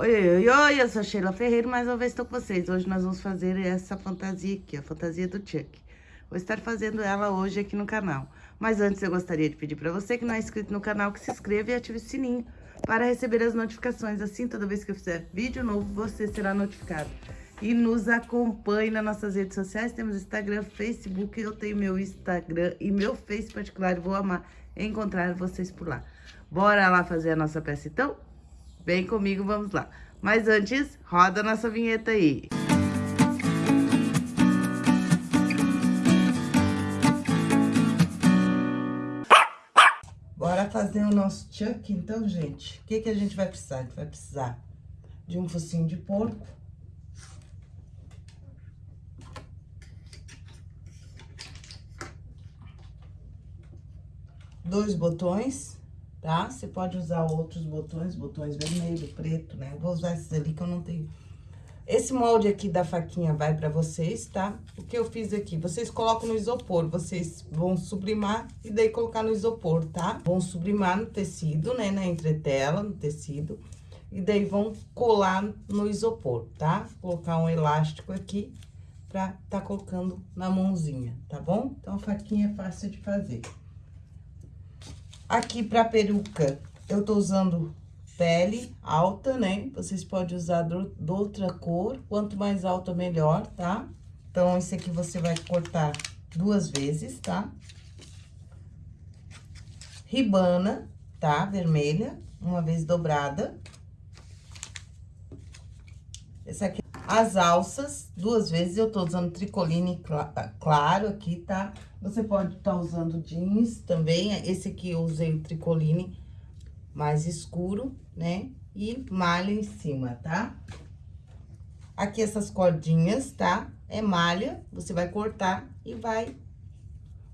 Oi, oi, oi, eu sou Sheila Ferreira, mais uma vez estou com vocês. Hoje nós vamos fazer essa fantasia aqui, a fantasia do Chuck. Vou estar fazendo ela hoje aqui no canal. Mas antes eu gostaria de pedir para você que não é inscrito no canal, que se inscreva e ative o sininho para receber as notificações. Assim, toda vez que eu fizer vídeo novo, você será notificado. E nos acompanhe nas nossas redes sociais, temos Instagram, Facebook, eu tenho meu Instagram e meu Face particular, vou amar encontrar vocês por lá. Bora lá fazer a nossa peça então? Vem comigo, vamos lá. Mas antes, roda a nossa vinheta aí. Bora fazer o nosso chuck, então, gente. O que, que a gente vai precisar? A gente vai precisar de um focinho de porco. Dois botões tá? Você pode usar outros botões, botões vermelho, preto, né? Vou usar esses ali que eu não tenho. Esse molde aqui da faquinha vai pra vocês, tá? O que eu fiz aqui, vocês colocam no isopor, vocês vão sublimar e daí colocar no isopor, tá? Vão sublimar no tecido, né, na entretela, no tecido, e daí vão colar no isopor, tá? Colocar um elástico aqui pra tá colocando na mãozinha, tá bom? Então, a faquinha é fácil de fazer. Aqui pra peruca, eu tô usando pele alta, né? Vocês podem usar de outra cor, quanto mais alta, melhor, tá? Então, esse aqui você vai cortar duas vezes, tá? Ribana, tá? Vermelha, uma vez dobrada. Essa aqui, as alças, duas vezes, eu tô usando tricoline claro aqui, tá? Você pode estar tá usando jeans também, esse aqui eu usei o tricoline mais escuro, né? E malha em cima, tá? Aqui essas cordinhas, tá? É malha, você vai cortar e vai...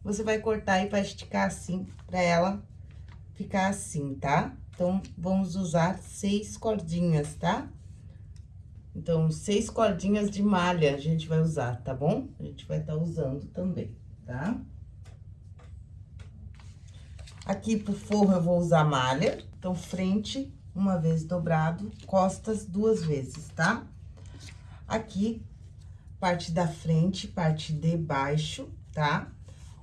Você vai cortar e vai esticar assim, pra ela ficar assim, tá? Então, vamos usar seis cordinhas, tá? Então, seis cordinhas de malha a gente vai usar, tá bom? A gente vai estar tá usando também, tá? Aqui pro forro eu vou usar malha, então, frente, uma vez dobrado, costas duas vezes, tá? Aqui, parte da frente, parte de baixo, tá?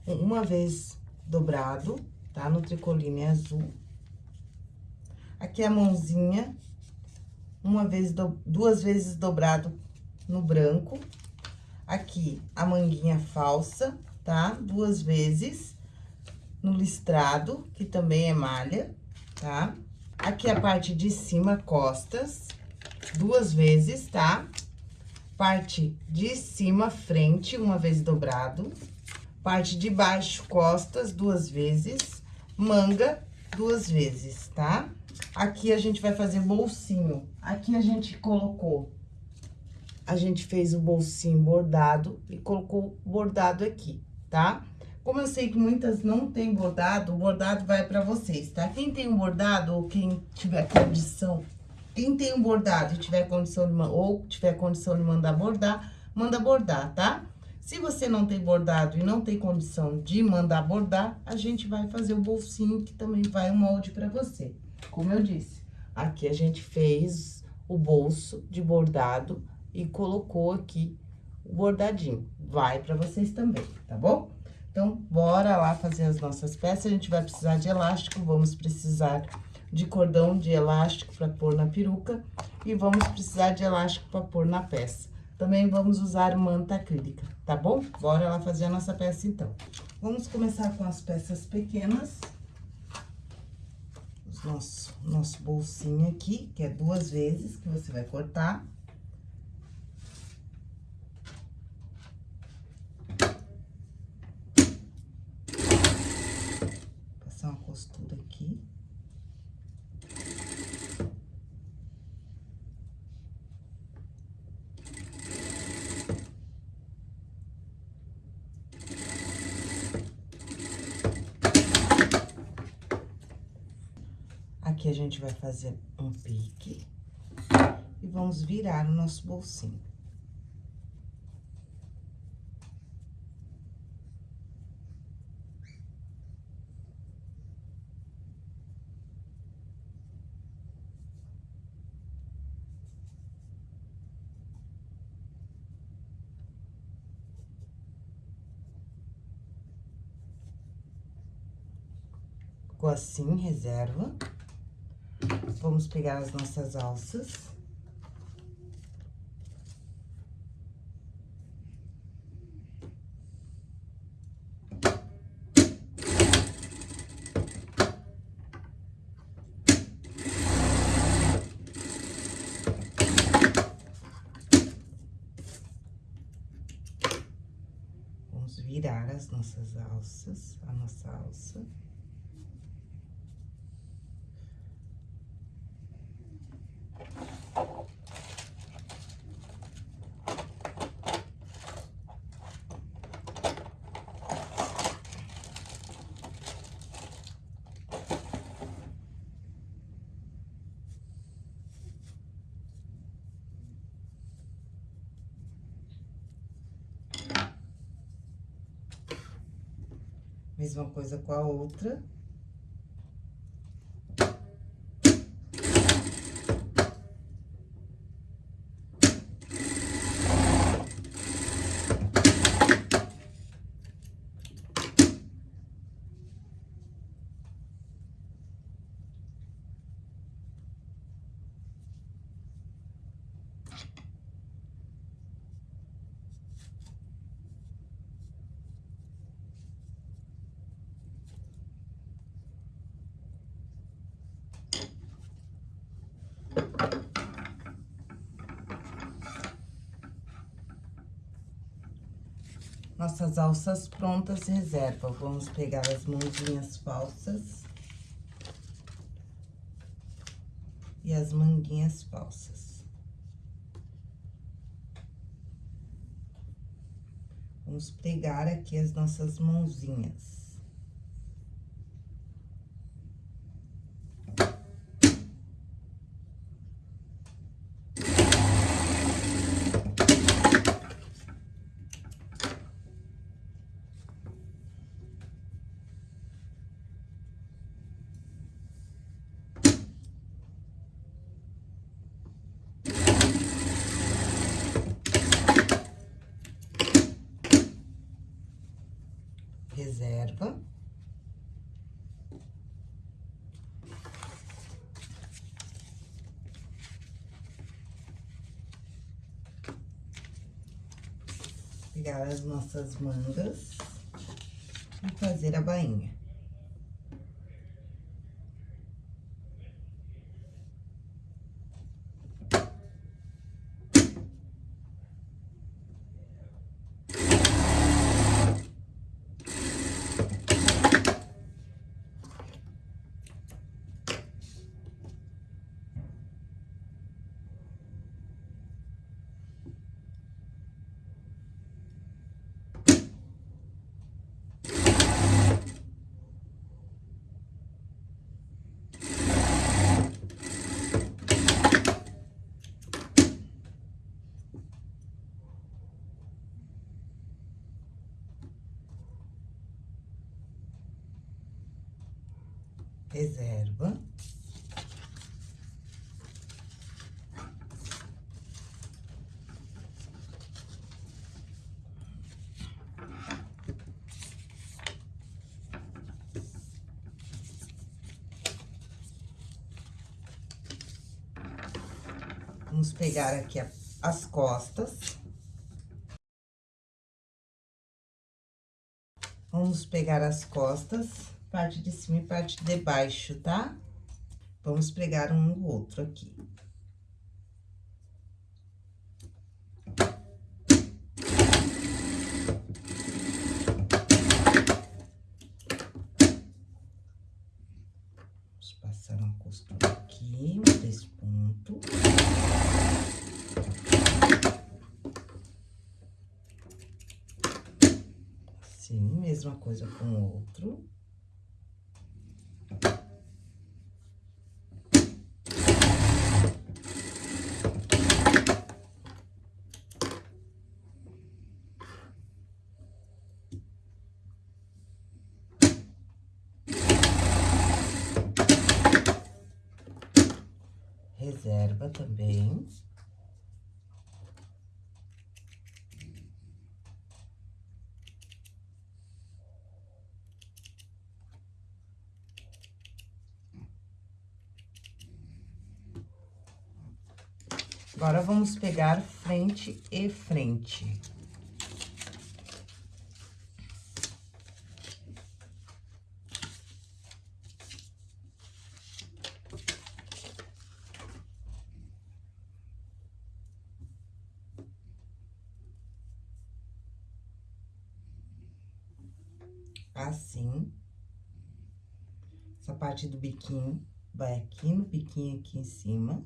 Uma vez dobrado, tá? No tricoline azul. Aqui a mãozinha, uma vez, do, duas vezes dobrado no branco. Aqui, a manguinha falsa, tá? Duas vezes no listrado, que também é malha, tá? Aqui a parte de cima, costas, duas vezes, tá? Parte de cima, frente, uma vez dobrado. Parte de baixo, costas, duas vezes. Manga, duas vezes, tá? Aqui a gente vai fazer bolsinho. Aqui a gente colocou, a gente fez o bolsinho bordado e colocou bordado aqui, tá? Como eu sei que muitas não tem bordado, o bordado vai pra vocês, tá? Quem tem um bordado ou quem tiver condição, quem tem um bordado e tiver condição de, ou tiver condição de mandar bordar, manda bordar, tá? Se você não tem bordado e não tem condição de mandar bordar, a gente vai fazer o bolsinho, que também vai um molde pra você. Como eu disse, aqui a gente fez o bolso de bordado e colocou aqui o bordadinho. Vai pra vocês também, tá bom? Então, bora lá fazer as nossas peças. A gente vai precisar de elástico, vamos precisar de cordão de elástico para pôr na peruca e vamos precisar de elástico para pôr na peça. Também vamos usar manta acrílica, tá bom? Bora lá fazer a nossa peça, então. Vamos começar com as peças pequenas nosso, nosso bolsinho aqui, que é duas vezes que você vai cortar. vai fazer um pique e vamos virar o nosso bolsinho. Ficou assim, reserva. Vamos pegar as nossas alças. Vamos virar as nossas alças, a nossa alça. Mesma coisa com a outra. Nossas alças prontas, reserva. Vamos pegar as mãozinhas falsas. E as manguinhas falsas. Vamos pregar aqui as nossas mãozinhas. reserva. Pegar as nossas mangas e fazer a bainha. Reserva. Vamos pegar aqui as costas. Vamos pegar as costas parte de cima e parte de baixo, tá? Vamos pregar um no outro aqui. Vamos passar uma costura aqui, três pontos. Assim, mesma coisa com o outro. reserva também. Agora, vamos pegar frente e frente. Assim. Essa parte do biquinho vai aqui no biquinho aqui em cima.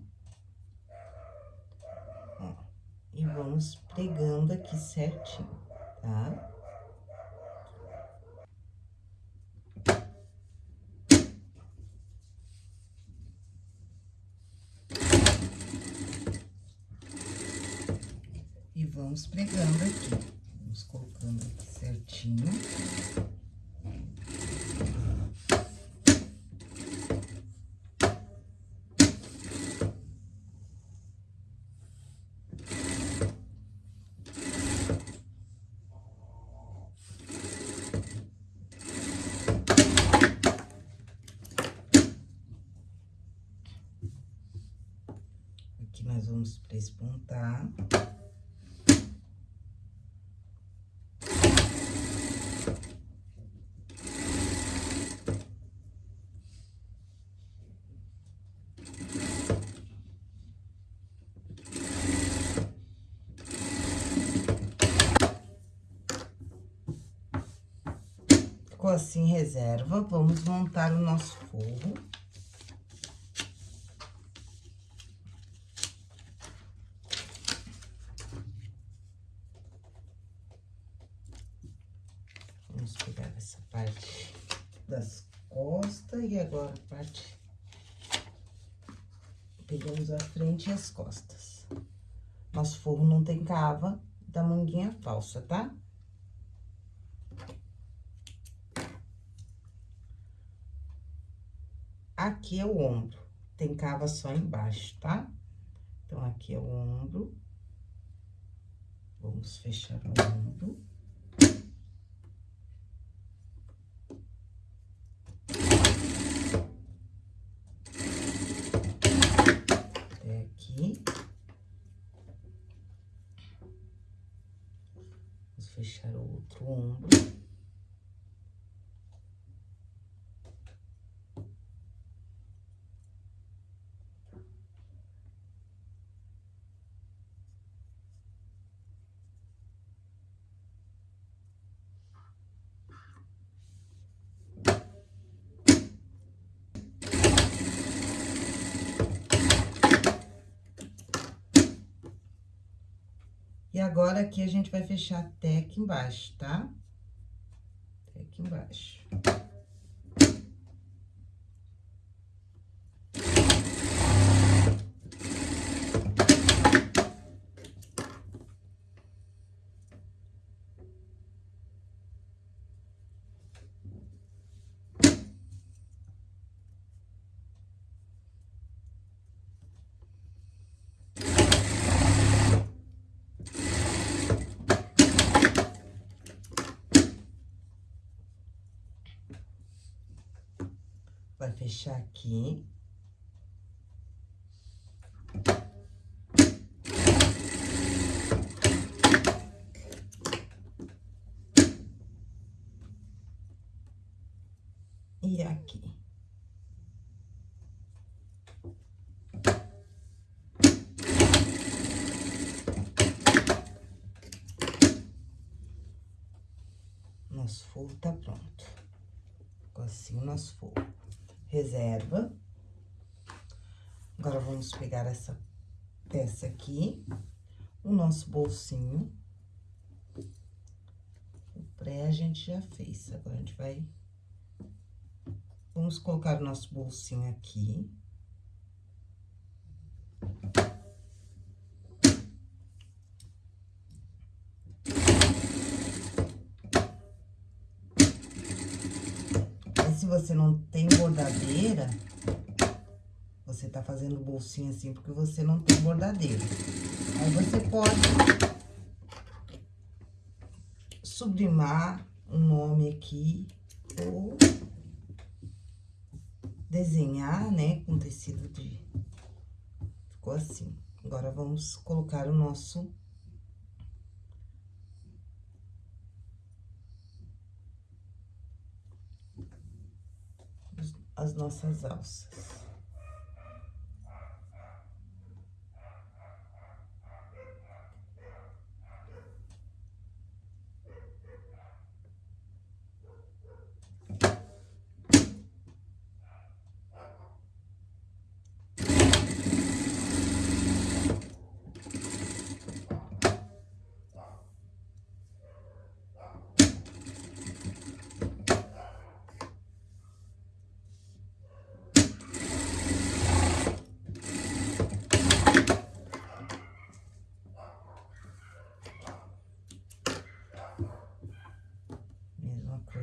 Ó, e vamos pregando aqui certinho, tá? E vamos pregando aqui. Vamos colocando aqui certinho. nós vamos prespontar. Ficou assim, reserva. Vamos montar o nosso forro. agora a parte... Pegamos a frente e as costas. Nosso forro não tem cava da manguinha falsa, tá? Aqui é o ombro, tem cava só embaixo, tá? Então, aqui é o ombro. Vamos fechar o ombro. fechar o outro ombro. E agora, aqui, a gente vai fechar até aqui embaixo, tá? Até aqui embaixo. vai fechar aqui. E aqui. Nosso forro tá pronto. Ficou assim o nosso reserva. Agora, vamos pegar essa peça aqui, o nosso bolsinho. O pré a gente já fez, agora a gente vai... Vamos colocar o nosso bolsinho aqui. se você não tem bordadeira, você tá fazendo bolsinha assim porque você não tem bordadeira. Aí você pode sublimar um nome aqui ou desenhar, né, com tecido de... Ficou assim, Agora, vamos colocar o nosso... As nossas alças.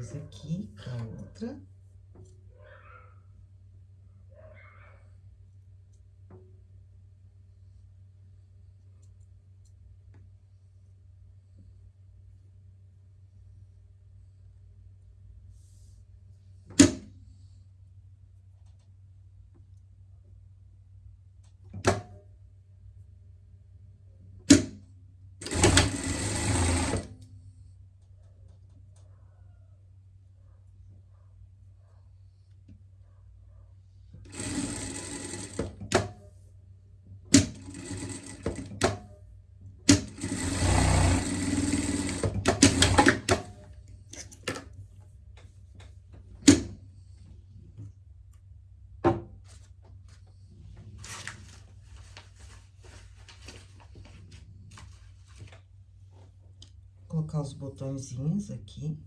coisa aqui, a outra. Colocar os botõezinhos aqui.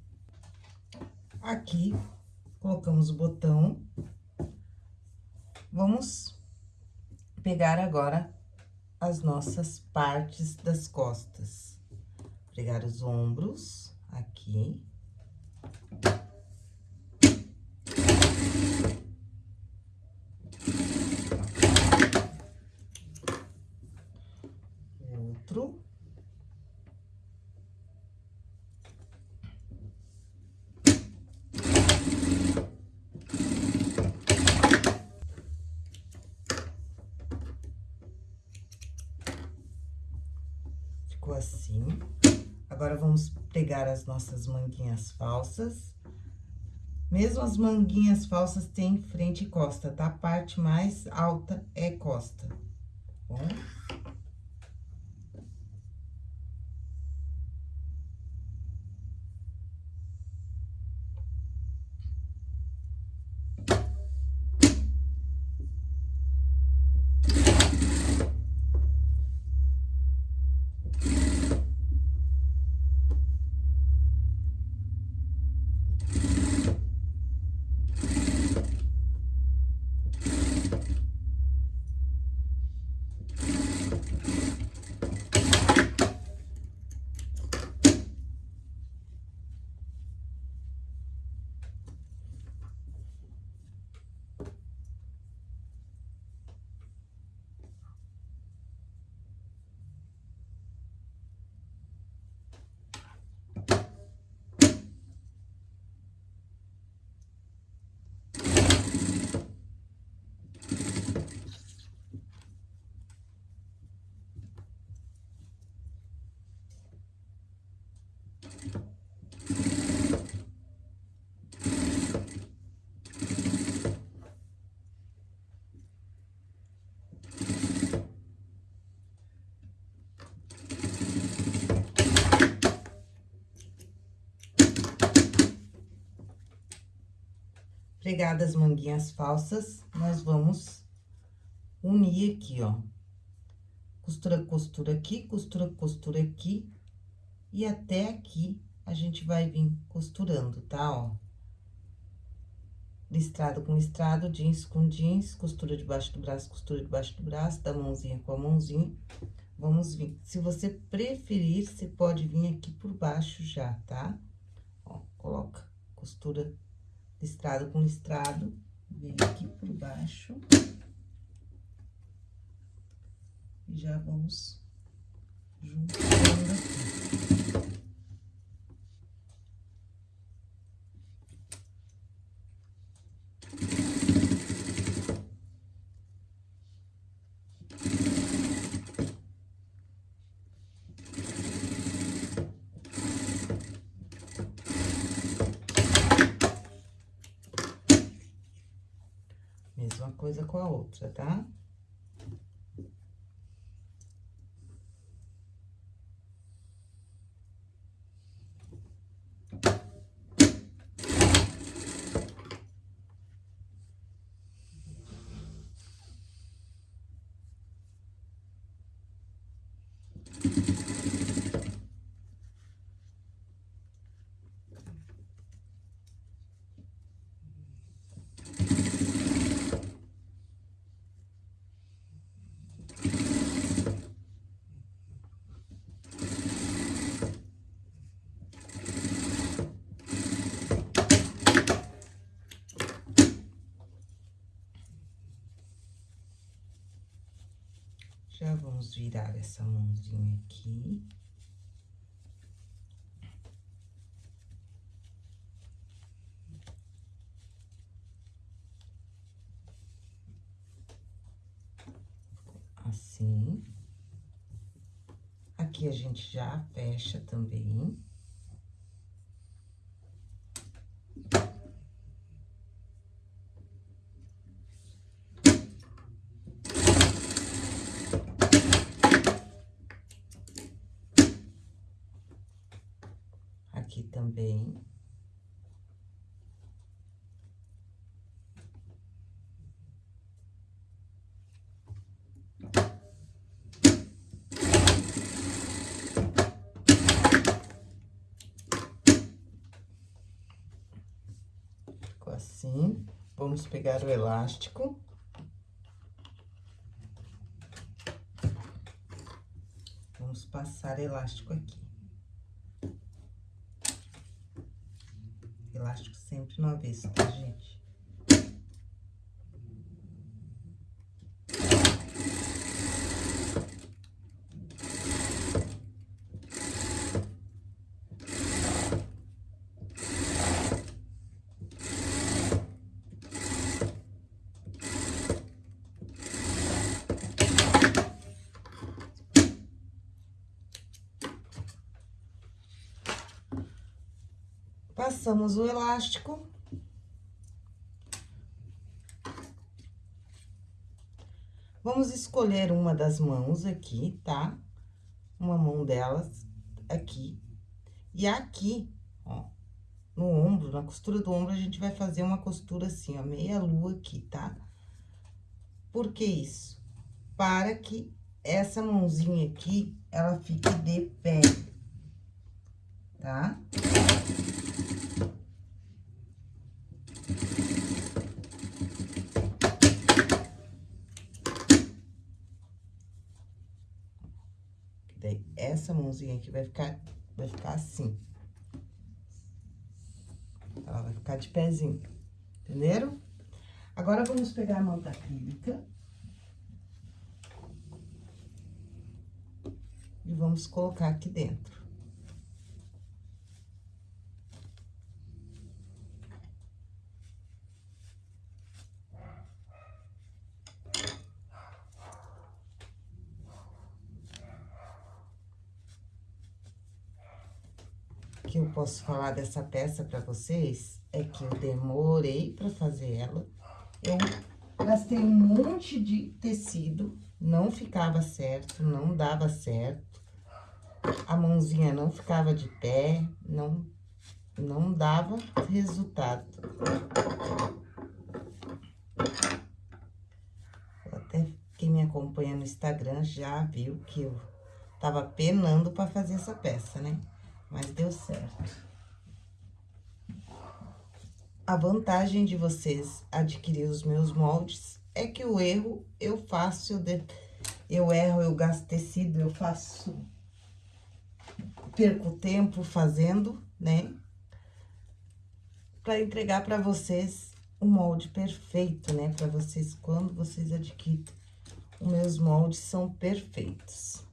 Aqui, colocamos o botão. Vamos pegar agora as nossas partes das costas. Pegar os ombros aqui. Outro. ficou assim. Agora, vamos pegar as nossas manguinhas falsas. Mesmo as manguinhas falsas têm frente e costa, tá? A parte mais alta é costa, bom? Pegadas manguinhas falsas, nós vamos unir aqui, ó. Costura, costura aqui, costura, costura aqui. E até aqui, a gente vai vir costurando, tá, ó? Listrado com listrado, jeans com jeans, costura debaixo do braço, costura debaixo do braço, da mãozinha com a mãozinha. Vamos vir. Se você preferir, você pode vir aqui por baixo já, tá? Ó, coloca costura listrado com listrado, vem aqui por baixo. E já vamos juntando aqui. Coisa com Já vamos virar essa mãozinha aqui. Assim. Aqui a gente já fecha também. aqui também. Ficou assim. Vamos pegar o elástico. Vamos passar elástico aqui. elástico sempre no avesso, tá, gente? Passamos o elástico. Vamos escolher uma das mãos aqui, tá? Uma mão delas aqui. E aqui, ó, no ombro, na costura do ombro, a gente vai fazer uma costura assim, ó, meia lua aqui, tá? Por que isso? Para que essa mãozinha aqui, ela fique de pé, tá? Daí, essa mãozinha aqui vai ficar, vai ficar assim. Ela vai ficar de pezinho, entenderam? Agora, vamos pegar a manta acrílica. E vamos colocar aqui dentro. Que eu posso falar dessa peça para vocês é que eu demorei para fazer ela. Eu gastei um monte de tecido, não ficava certo, não dava certo. A mãozinha não ficava de pé, não, não dava resultado. Até quem me acompanha no Instagram já viu que eu tava penando para fazer essa peça, né? Mas deu certo. A vantagem de vocês adquirir os meus moldes é que o erro eu faço, eu, de, eu erro, eu gasto tecido, eu faço, perco tempo fazendo, né? Para entregar para vocês o molde perfeito, né? Para vocês, quando vocês adquirem, os meus moldes são perfeitos.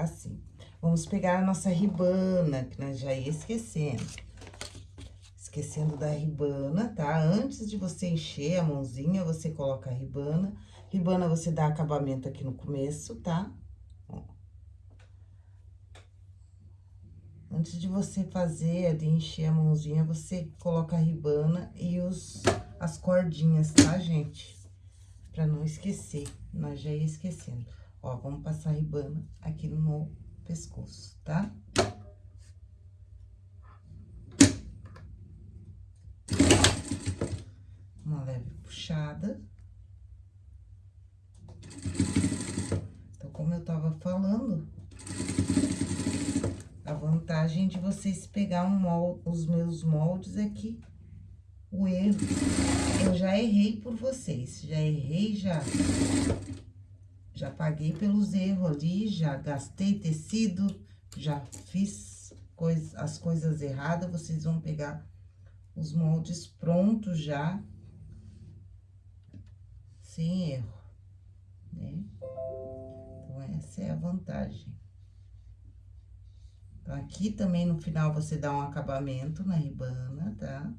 Assim. Vamos pegar a nossa ribana, que nós já ia esquecendo. Esquecendo da ribana, tá? Antes de você encher a mãozinha, você coloca a ribana. Ribana, você dá acabamento aqui no começo, tá? Ó. Antes de você fazer, de encher a mãozinha, você coloca a ribana e os, as cordinhas, tá, gente? Pra não esquecer, nós já ia esquecendo. Ó, vamos passar a ribana aqui no pescoço, tá? Uma leve puxada. Então, como eu tava falando, a vantagem de vocês pegar um molde, os meus moldes é o erro, eu já errei por vocês, já errei, já, já paguei pelos erros ali, já gastei tecido, já fiz coisa, as coisas erradas, vocês vão pegar os moldes prontos já, sem erro, né? Então, essa é a vantagem. Então, aqui também no final você dá um acabamento na ribana, tá?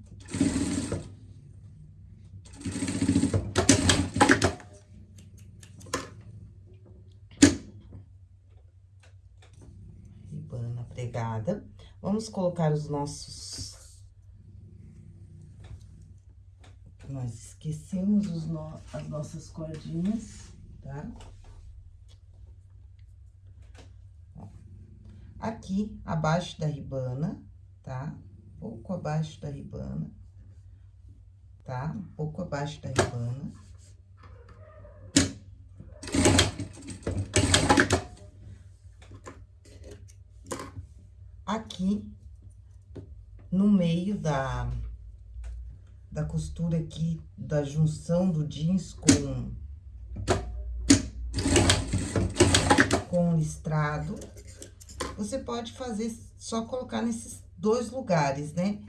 Ribana Vamos colocar os nossos... Nós esquecemos os no... as nossas cordinhas, tá? Aqui abaixo da ribana, tá? Pouco abaixo da ribana, tá? Um pouco abaixo da ribana. Aqui, no meio da, da costura aqui, da junção do jeans com, com listrado, você pode fazer, só colocar nesses dois lugares, né?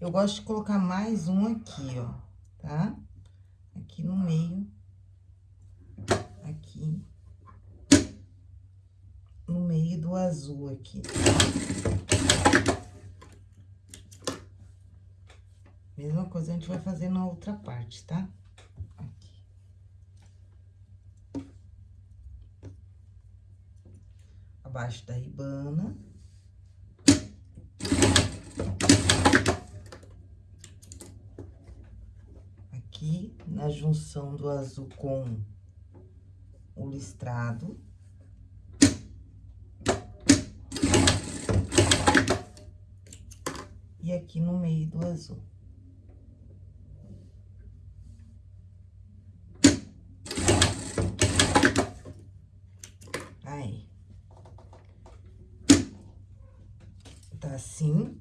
Eu gosto de colocar mais um aqui, ó, tá? Aqui no meio, aqui, meio do azul aqui. Mesma coisa a gente vai fazer na outra parte, tá? abaixo da ribana. Aqui, na junção do azul com o listrado. Aqui no meio do azul. assim.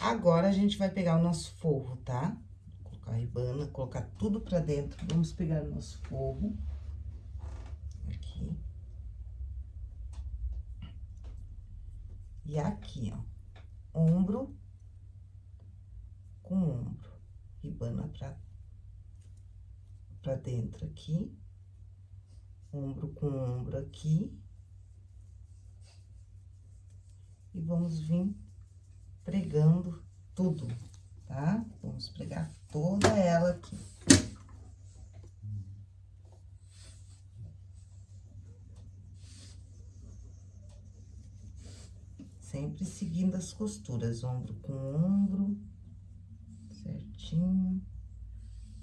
Agora, a gente vai pegar o nosso forro, tá? Colocar a ribana, colocar tudo pra dentro. Vamos pegar o nosso forro. Aqui. E aqui, ó. Ombro com ombro. Ribana pra, pra dentro aqui. Ombro com ombro aqui e vamos vir pregando tudo, tá? Vamos pregar toda ela aqui. Sempre seguindo as costuras, ombro com ombro, certinho.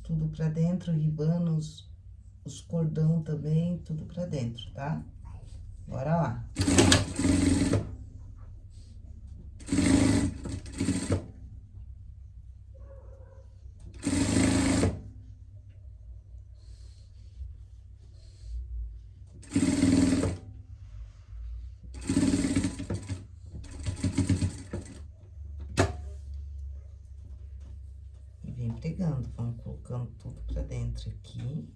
Tudo pra dentro, ribando os, os cordão também, tudo pra dentro, tá? Bora lá. pegando, vamos colocando tudo pra dentro aqui.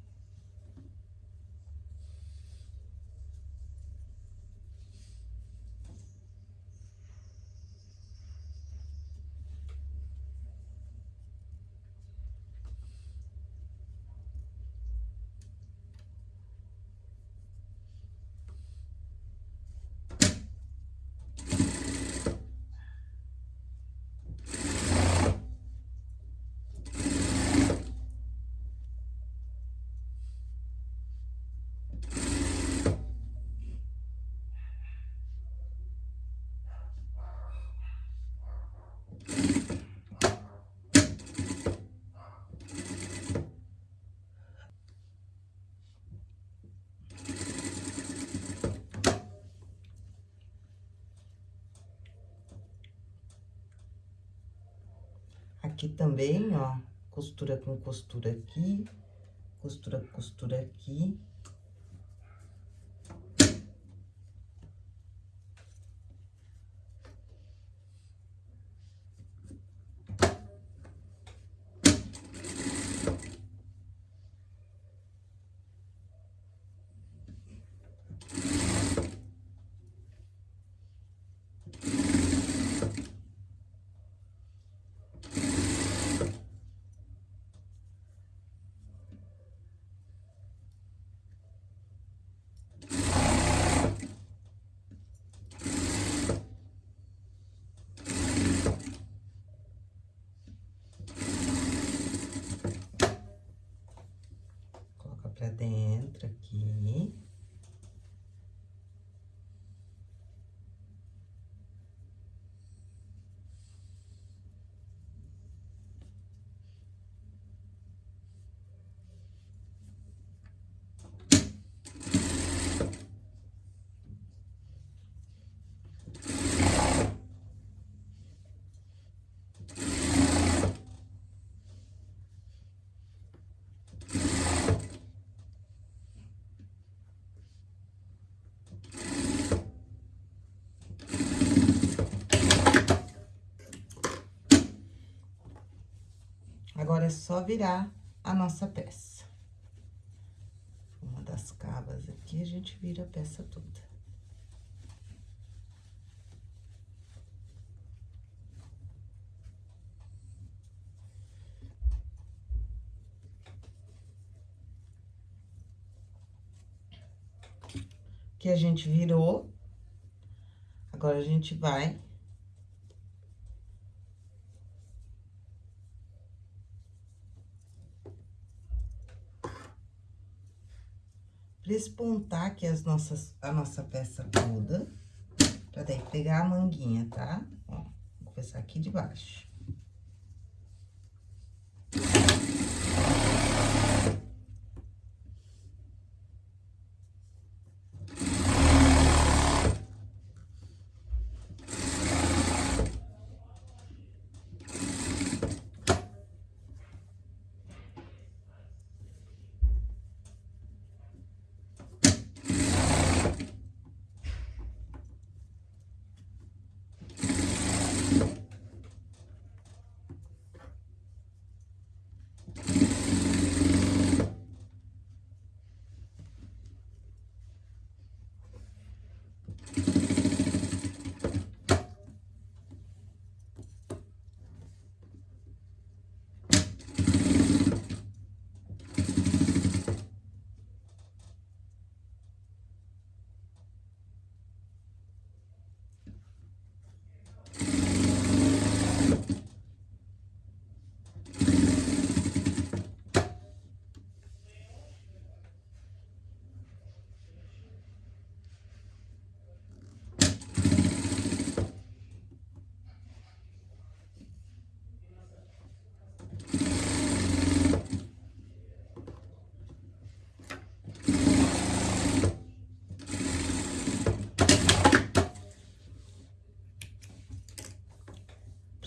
Aqui também, ó, costura com costura aqui, costura com costura aqui. pra dentro aqui. Agora, é só virar a nossa peça. Uma das cavas aqui, a gente vira a peça toda. Que a gente virou. Agora, a gente vai despontar aqui as nossas, a nossa peça toda, pra daí pegar a manguinha, tá? Ó, vou começar aqui de baixo.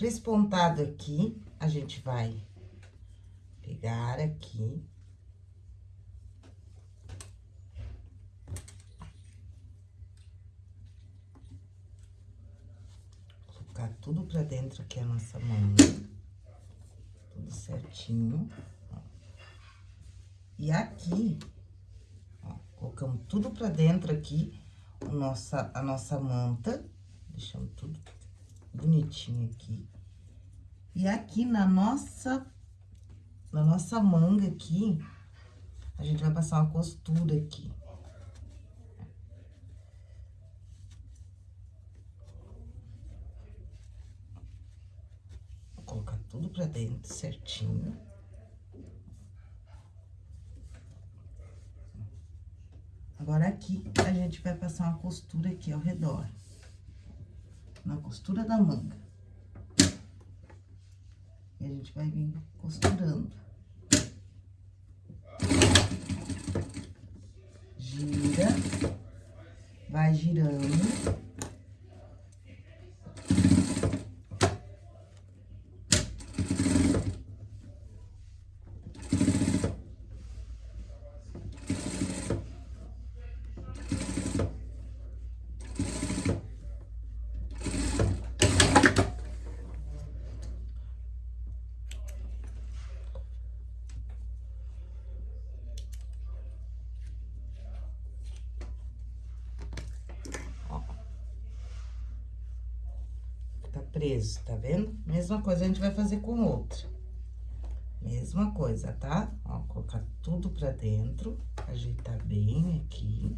Despontado aqui, a gente vai pegar aqui. Colocar tudo pra dentro aqui a nossa manga. Tudo certinho. Ó. E aqui, ó, colocamos tudo pra dentro aqui, nossa, a nossa manta. Deixamos tudo bonitinho aqui. E aqui na nossa, na nossa manga aqui, a gente vai passar uma costura aqui. Vou colocar tudo pra dentro certinho. Agora, aqui, a gente vai passar uma costura aqui ao redor. Na costura da manga. A gente vai vir costurando. Gira, vai girando. Preso, tá vendo? Mesma coisa a gente vai fazer com outra. Mesma coisa, tá? Ó, colocar tudo pra dentro, ajeitar bem aqui.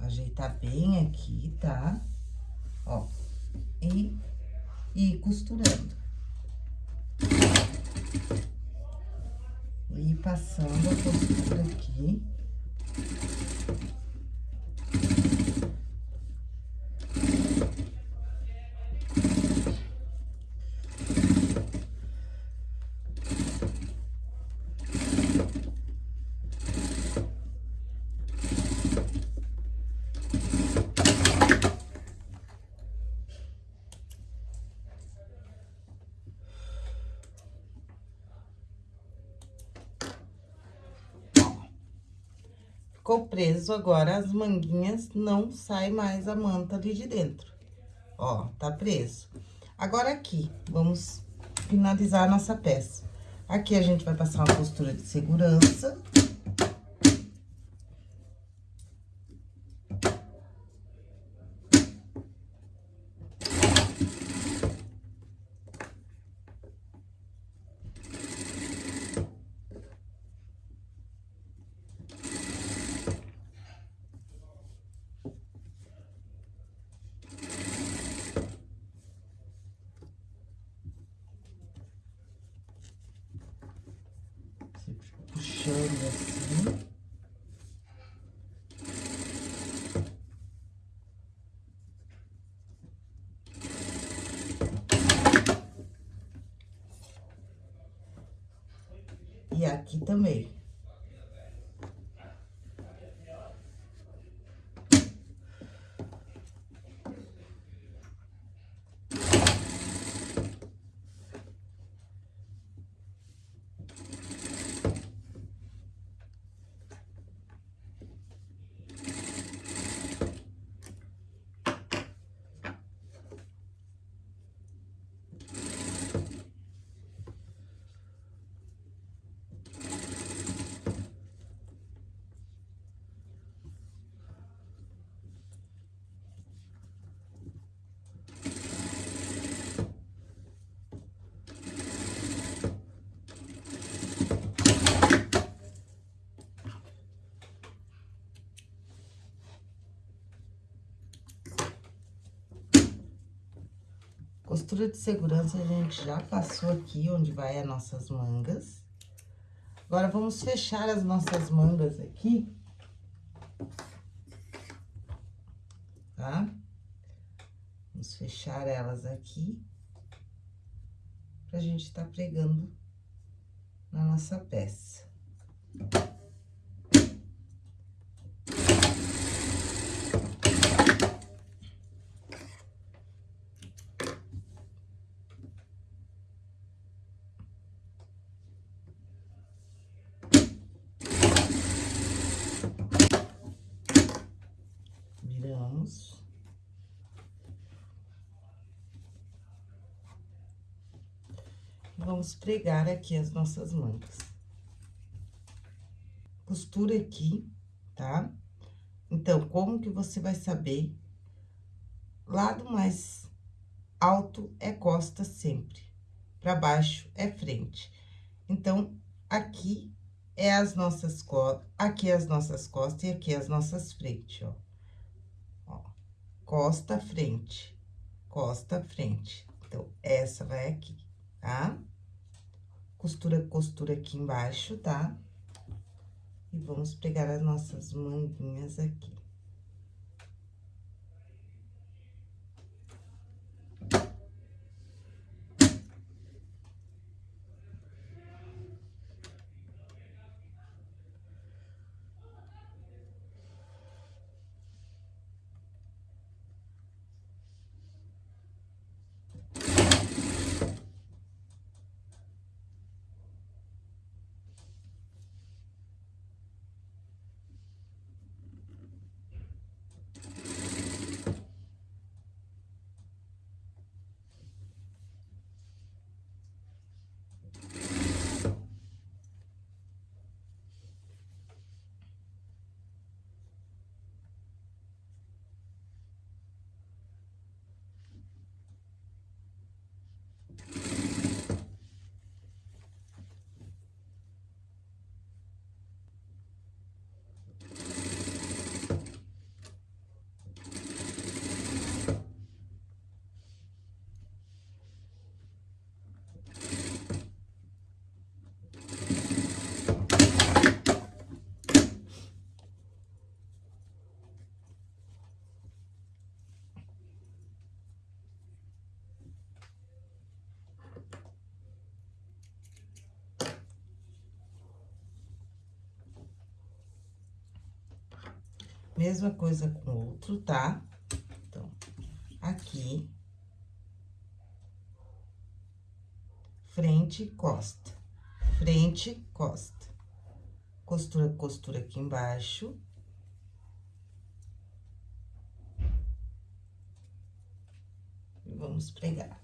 Ajeitar bem aqui, tá? Ó, e, e costurando. E passando a costura aqui. Ficou preso, agora as manguinhas não sai mais a manta ali de dentro. Ó, tá preso. Agora, aqui, vamos finalizar a nossa peça. Aqui, a gente vai passar uma costura de segurança. puxando assim. E aqui também. Costura de segurança a gente já passou aqui, onde vai as nossas mangas. Agora, vamos fechar as nossas mangas aqui. Tá? Vamos fechar elas aqui. Pra gente tá pregando na nossa peça. Vamos pregar aqui as nossas mangas. Costura aqui, tá? Então, como que você vai saber? Lado mais alto é costa sempre, para baixo é frente. Então, aqui é as nossas costas, aqui é as nossas costas e aqui é as nossas frente, ó. ó. Costa, frente, costa, frente. Então, essa vai aqui, tá? Costura, costura aqui embaixo, tá? E vamos pegar as nossas manguinhas aqui. Mesma coisa com o outro, tá? Então, aqui. Frente, costa. Frente, costa. Costura, costura aqui embaixo. E vamos pregar.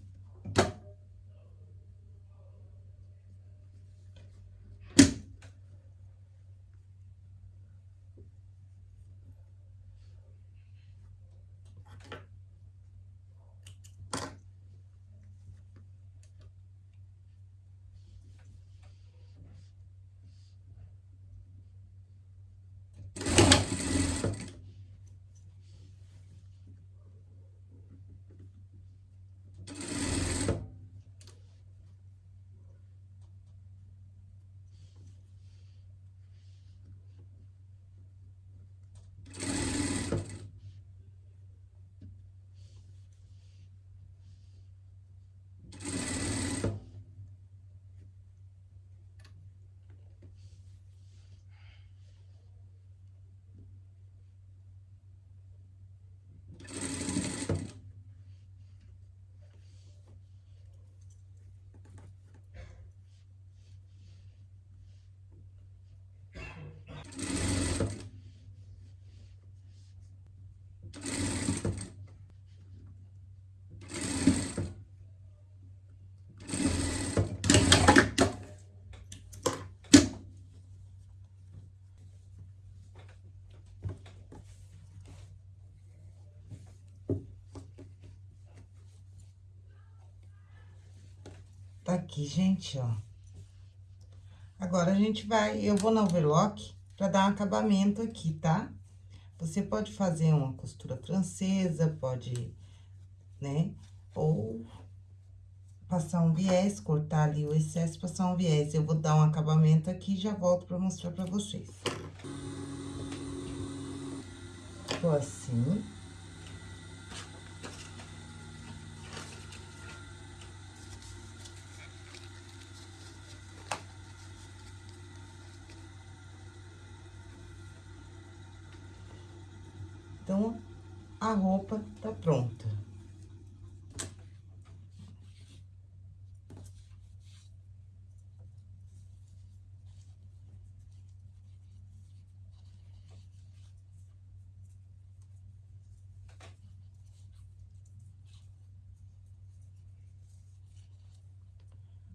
Aqui, gente, ó. Agora, a gente vai... Eu vou na overlock pra dar um acabamento aqui, tá? Você pode fazer uma costura francesa, pode, né? Ou passar um viés, cortar ali o excesso, passar um viés. Eu vou dar um acabamento aqui e já volto pra mostrar pra vocês. Ficou assim. Então, a roupa tá pronta.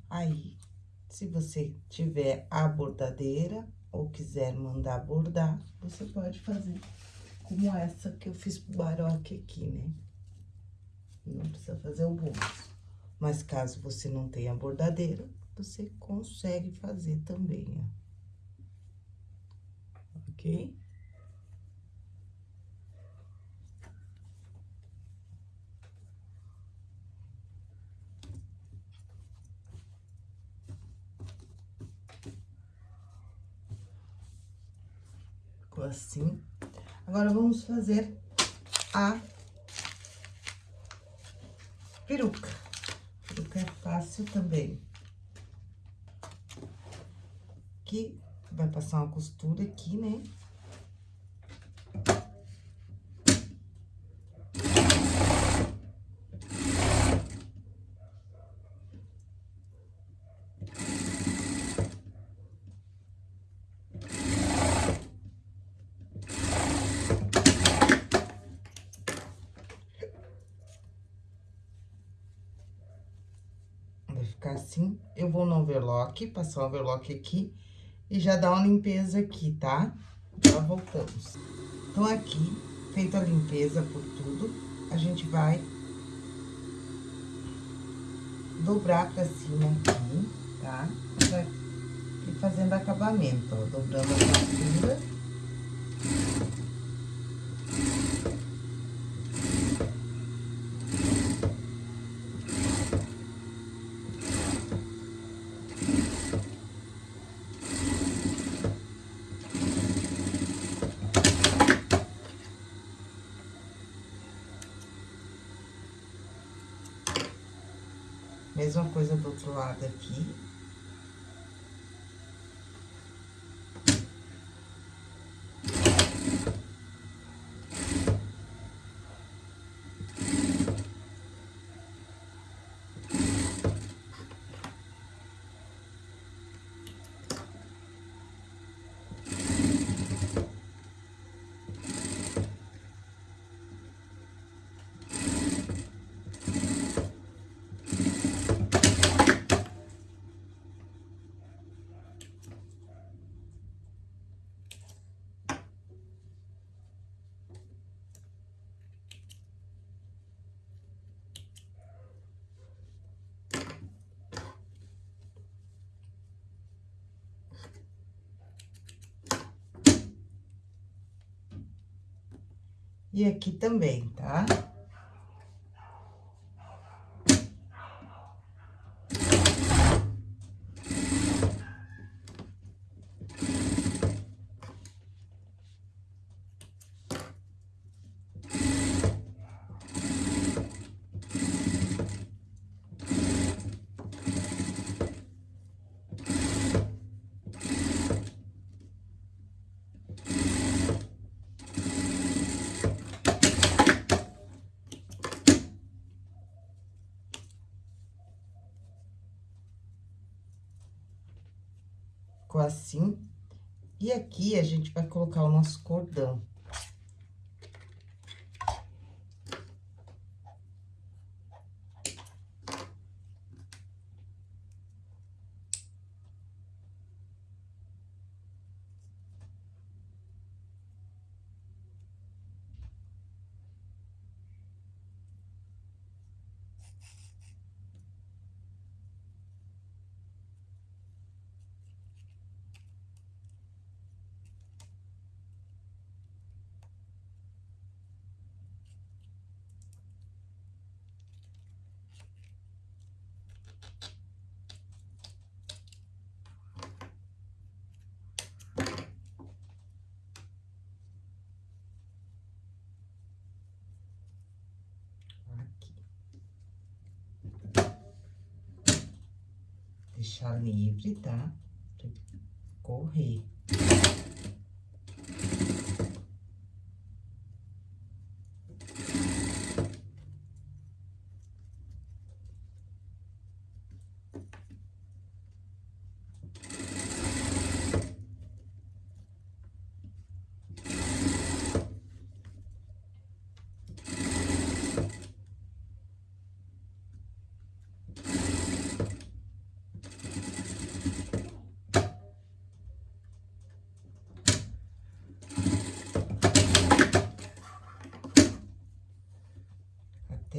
Aí, se você tiver a bordadeira ou quiser mandar bordar, você pode fazer como essa que eu fiz baroque aqui, né? Não precisa fazer o bolso. Mas caso você não tenha bordadeira, você consegue fazer também, ó. Ok? Ficou assim. Agora, vamos fazer a peruca. Peruca é fácil também. Aqui, vai passar uma costura aqui, né? ficar assim. Eu vou no passar o overlock aqui e já dar uma limpeza aqui, tá? Já voltamos. Então, aqui, feita a limpeza por tudo, a gente vai dobrar pra cima aqui, tá? Ir fazendo acabamento, ó, dobrando a costura. Mesma coisa do outro lado aqui. E aqui também, tá? Ficou assim. E aqui, a gente vai colocar o nosso cordão. Livre, tá? Correr.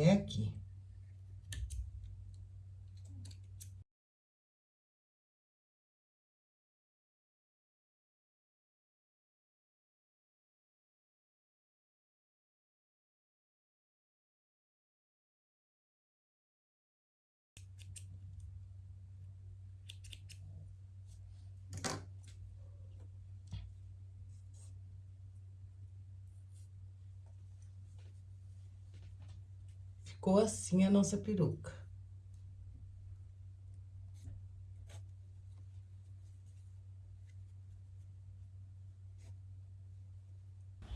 até aqui. Ficou assim a nossa peruca.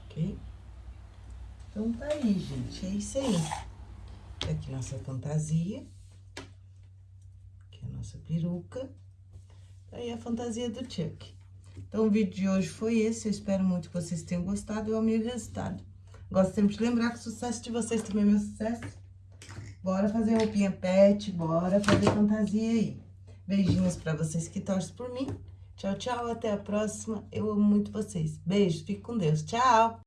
Ok? Então, tá aí, gente. É isso aí. Tá aqui nossa fantasia. Aqui a nossa peruca. Tá aí a fantasia do Chuck. Então, o vídeo de hoje foi esse. Eu espero muito que vocês tenham gostado. Eu amei o resultado. Gosto sempre de lembrar que o sucesso de vocês também é meu sucesso. Bora fazer roupinha pet, bora fazer fantasia aí. Beijinhos pra vocês que torcem por mim. Tchau, tchau, até a próxima. Eu amo muito vocês. Beijo, fique com Deus. Tchau!